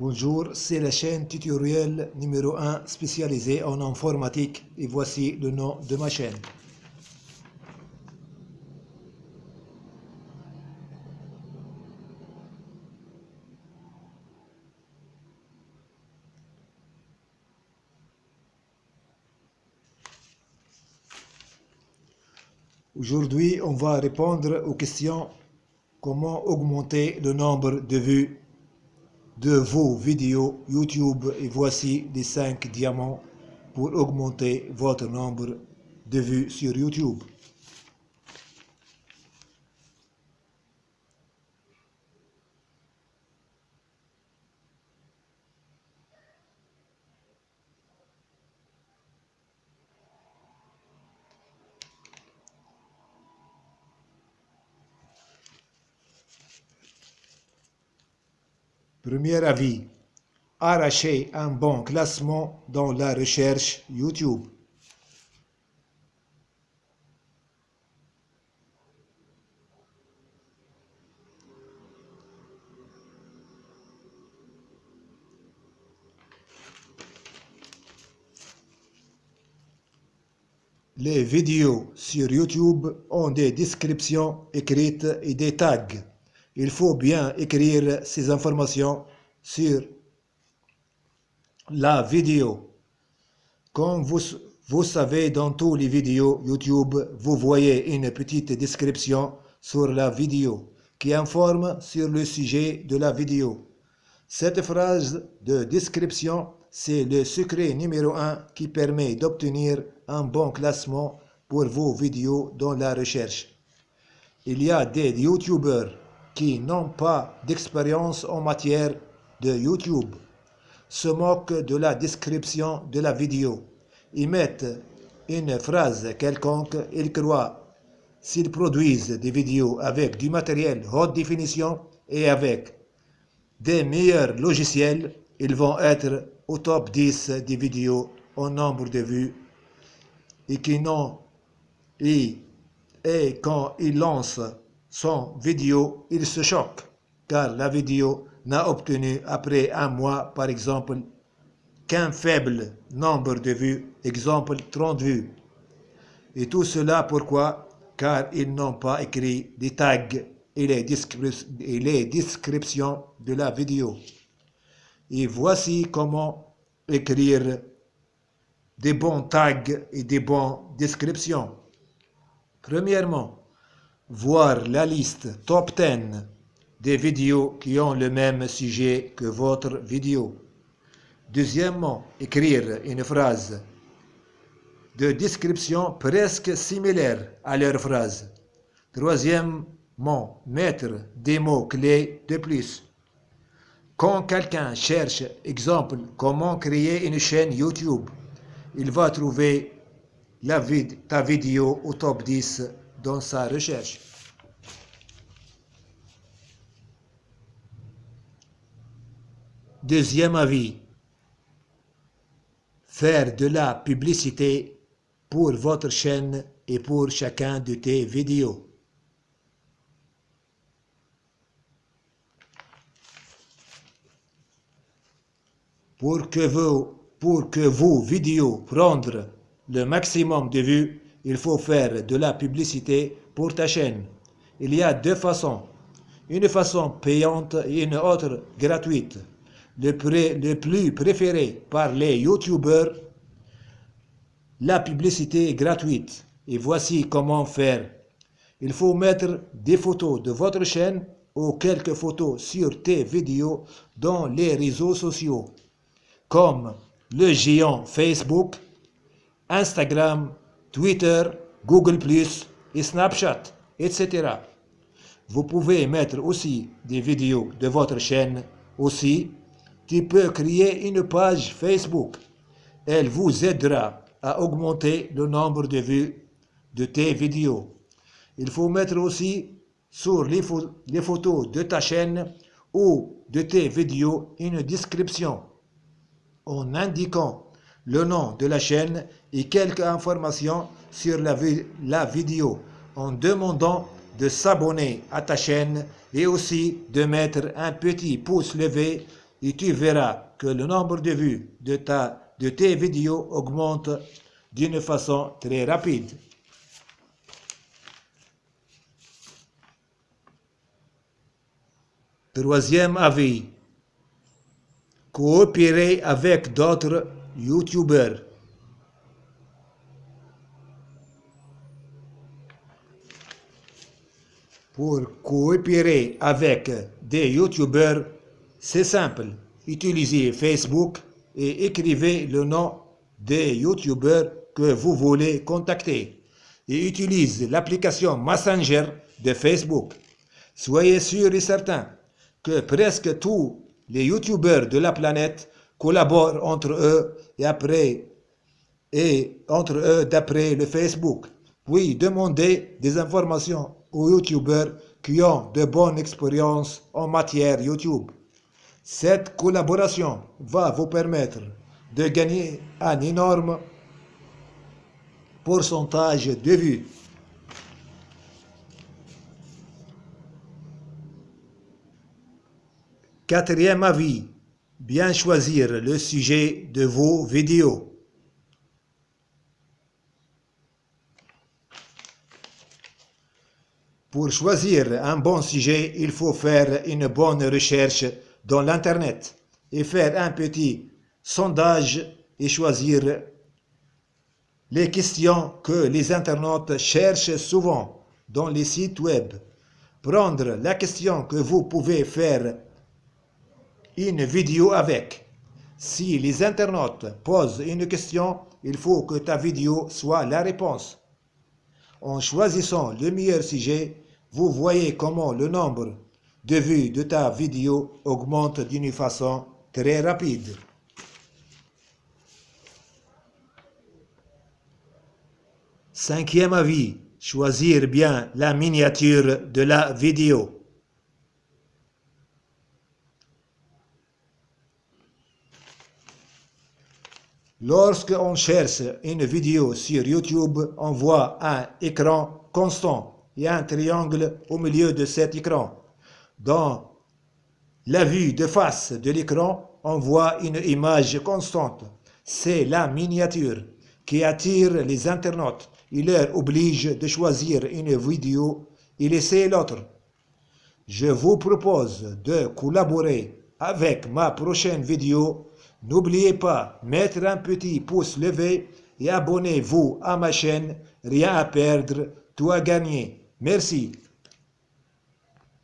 Bonjour, c'est la chaîne tutoriel numéro 1 spécialisée en informatique et voici le nom de ma chaîne. Aujourd'hui, on va répondre aux questions comment augmenter le nombre de vues de vos vidéos YouTube et voici les 5 diamants pour augmenter votre nombre de vues sur YouTube. Premier avis, arracher un bon classement dans la recherche YouTube. Les vidéos sur YouTube ont des descriptions écrites et des tags. Il faut bien écrire ces informations sur la vidéo. Comme vous, savez, dans toutes les vidéos YouTube, vous voyez une petite description sur la vidéo qui informe sur le sujet de la vidéo. Cette phrase de description, c'est le secret numéro un qui permet d'obtenir un bon classement pour vos vidéos dans la recherche. Il y a des YouTubers qui n'ont pas d'expérience en matière de YouTube se moquent de la description de la vidéo. Ils mettent une phrase quelconque, ils croient s'ils produisent des vidéos avec du matériel haute définition et avec des meilleurs logiciels, ils vont être au top 10 des vidéos en nombre de vues et qui n'ont et, et quand ils lancent son vidéo, il se choque, car la vidéo n'a obtenu après un mois, par exemple, qu'un faible nombre de vues, exemple 30 vues. Et tout cela pourquoi? Car ils n'ont pas écrit des tags et les, descriptions de la vidéo. Et voici comment écrire des bons tags et des bonnes descriptions. Premièrement, voir la liste top 10 des vidéos qui ont le même sujet que votre vidéo. Deuxièmement, écrire une phrase de description presque similaire à leur phrase. Troisièmement, mettre des mots-clés de plus. Quand quelqu'un cherche, exemple, comment créer une chaîne YouTube, il va trouver la ta vidéo au top 10 dans sa recherche. Deuxième avis, faire de la publicité pour votre chaîne et pour chacun de tes vidéos. Pour que vos, pour que vos vidéos prendre le maximum de vues, il faut faire de la publicité pour ta chaîne. Il y a deux façons, une façon payante et une autre gratuite. Le, plus préféré par les youtubeurs, la publicité est gratuite. Et voici comment faire. Il faut mettre des photos de votre chaîne ou quelques photos sur tes vidéos dans les réseaux sociaux, comme le géant Facebook, Instagram, Twitter, Google+, et Snapchat, etc. Vous pouvez mettre aussi des vidéos de votre chaîne. Aussi, tu peux créer une page Facebook. Elle vous aidera à augmenter le nombre de vues de tes vidéos. Il faut mettre aussi sur les, les photos de ta chaîne ou de tes vidéos une description en indiquant le nom de la chaîne et quelques informations sur la, la vidéo en demandant de s'abonner à ta chaîne et aussi de mettre un petit pouce levé et tu verras que le nombre de vues de, ta, de tes vidéos augmente d'une façon très rapide. Troisième avis. Coopérer avec d'autres YouTubers. Pour coopérer avec des YouTubers, c'est simple. Utilisez Facebook et écrivez le nom des YouTubers que vous voulez contacter. Et utilisez l'application Messenger de Facebook. Soyez sûr et certain que presque tous les YouTubers de la planète collaborent entre eux et après et entre eux d'après le Facebook. Puis demandez des informations aux YouTubers qui ont de bonnes expériences en matière YouTube. Cette collaboration va vous permettre de gagner un énorme pourcentage de vues. Quatrième avis, bien choisir le sujet de vos vidéos. Pour choisir un bon sujet, il faut faire une bonne recherche dans l'Internet et faire un petit sondage et choisir les questions que les internautes cherchent souvent dans les sites web. Prendre la question que vous pouvez faire une vidéo avec. Si les internautes posent une question, il faut que ta vidéo soit la réponse. En choisissant le meilleur sujet, vous voyez comment le nombre de vues de ta vidéo augmente d'une façon très rapide. Cinquième avis, choisir bien la miniature de la vidéo. Lorsque on cherche une vidéo sur YouTube, on voit un écran constant et un triangle au milieu de cet écran. Dans la vue de face de l'écran, on voit une image constante. C'est la miniature qui attire les internautes. Il leur oblige de choisir une vidéo et laisser l'autre. Je vous propose de collaborer avec ma prochaine vidéo N'oubliez pas, mettre un petit pouce levé et abonnez-vous à ma chaîne. Rien à perdre, tout à gagner. Merci.